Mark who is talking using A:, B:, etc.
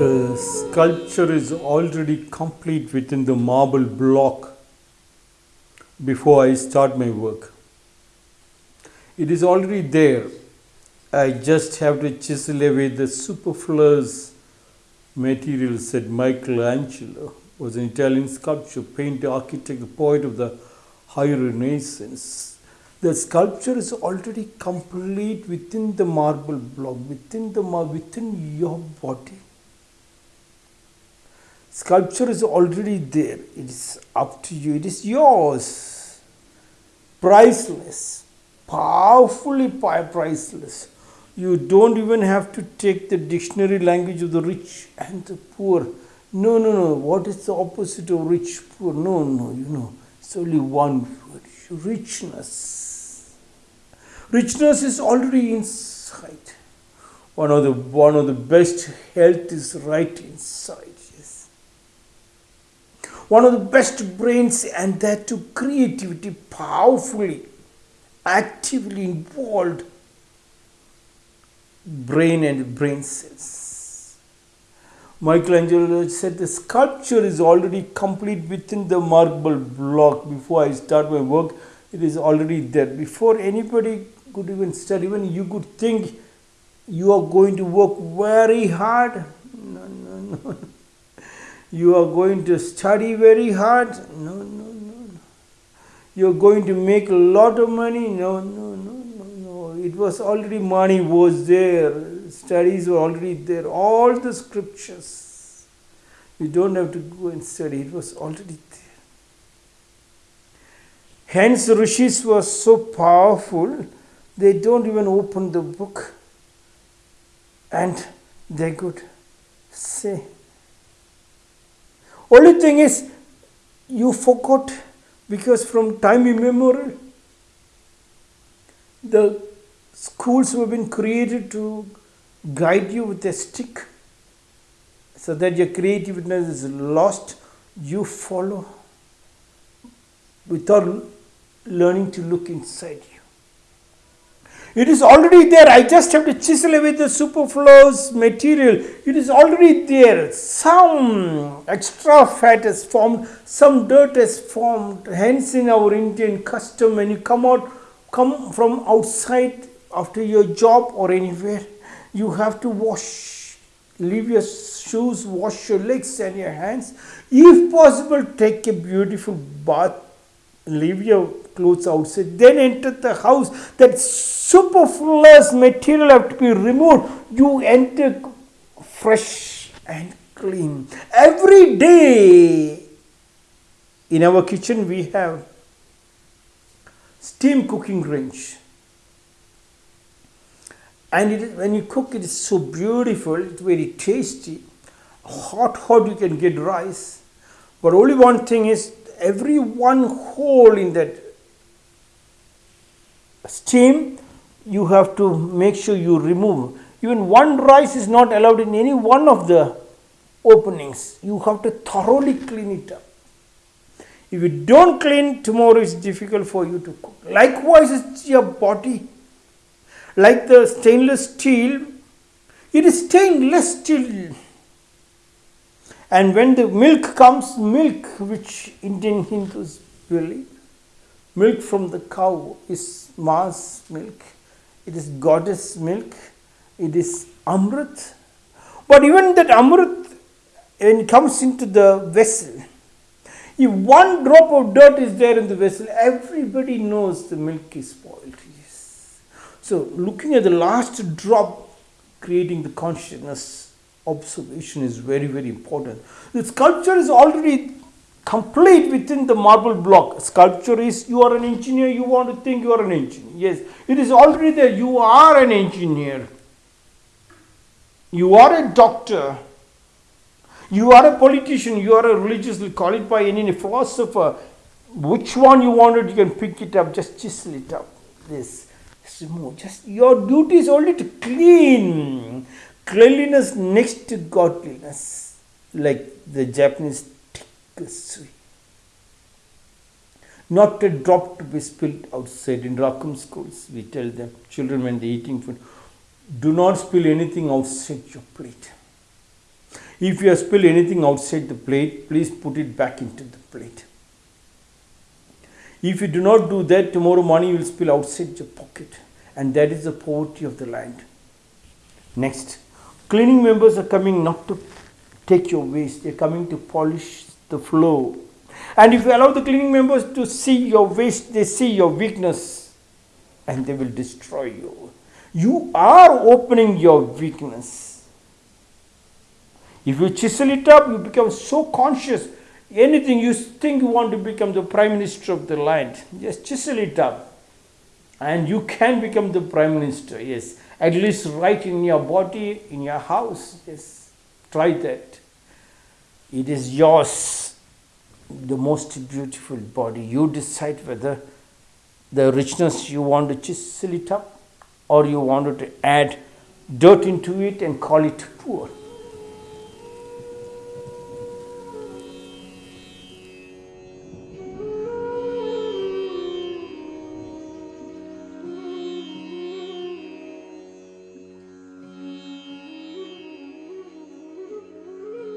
A: The sculpture is already complete within the marble block before I start my work. It is already there. I just have to chisel away the superfluous material, said Michelangelo, was an Italian sculptor, painter, architect, poet of the High Renaissance. The sculpture is already complete within the marble block, within the within your body. Sculpture is already there. It is up to you. It is yours. Priceless. Powerfully priceless. You don't even have to take the dictionary language of the rich and the poor. No, no, no. What is the opposite of rich, poor? No, no, you know. It's only one word richness. Richness is already inside. One of the one of the best health is right inside. Yes. One of the best brains and that to creativity powerfully, actively involved brain and brain cells. Michelangelo said the sculpture is already complete within the marble block. Before I start my work, it is already there. Before anybody could even start, even you could think you are going to work very hard. No, no, no. You are going to study very hard. No, no, no, no. You are going to make a lot of money. No, no, no, no, no. It was already money was there. Studies were already there. All the scriptures. You don't have to go and study. It was already there. Hence, rishis were so powerful. They don't even open the book, and they could say. Only thing is, you forgot because from time immemorial, the schools have been created to guide you with a stick so that your creativeness is lost. You follow without learning to look inside you. It is already there. I just have to chisel away the superfluous material. It is already there. Some extra fat is formed, some dirt is formed. Hence, in our Indian custom, when you come out, come from outside after your job or anywhere, you have to wash, leave your shoes, wash your legs and your hands. If possible, take a beautiful bath leave your clothes outside, then enter the house. That superfluous material have to be removed. You enter fresh and clean. Every day in our kitchen we have steam cooking range. And when you cook, it is so beautiful, it's very tasty. Hot, hot, you can get rice. But only one thing is, every one hole in that steam you have to make sure you remove. Even one rice is not allowed in any one of the openings. You have to thoroughly clean it up. If you don't clean tomorrow it's difficult for you to cook. Likewise it's your body. Like the stainless steel it is stainless steel and when the milk comes, milk which Indian Hindus believe, milk from the cow is ma's milk, it is goddess milk, it is amrit. But even that amrit, when it comes into the vessel, if one drop of dirt is there in the vessel, everybody knows the milk is spoiled. Yes. So, looking at the last drop, creating the consciousness observation is very very important. The sculpture is already complete within the marble block. Sculpture is you are an engineer you want to think you are an engineer. Yes it is already there. You are an engineer. You are a doctor. You are a politician. You are a religiously call it by any philosopher. Which one you wanted you can pick it up. Just chisel it up. This just your duty is only to clean cleanliness next to godliness, like the Japanese tikasui. Not a drop to be spilled outside. In Rakum schools, we tell them, children when they're eating food, do not spill anything outside your plate. If you spilled anything outside the plate, please put it back into the plate. If you do not do that, tomorrow morning you will spill outside your pocket. And that is the poverty of the land. Next, cleaning members are coming not to take your waste, they are coming to polish the floor. And if you allow the cleaning members to see your waste, they see your weakness and they will destroy you. You are opening your weakness. If you chisel it up, you become so conscious. Anything you think you want to become the prime minister of the land, just chisel it up. And you can become the prime minister, yes. At least right in your body, in your house, yes. Try that. It is yours, the most beautiful body. You decide whether the richness you want to chisel it up or you want to add dirt into it and call it poor.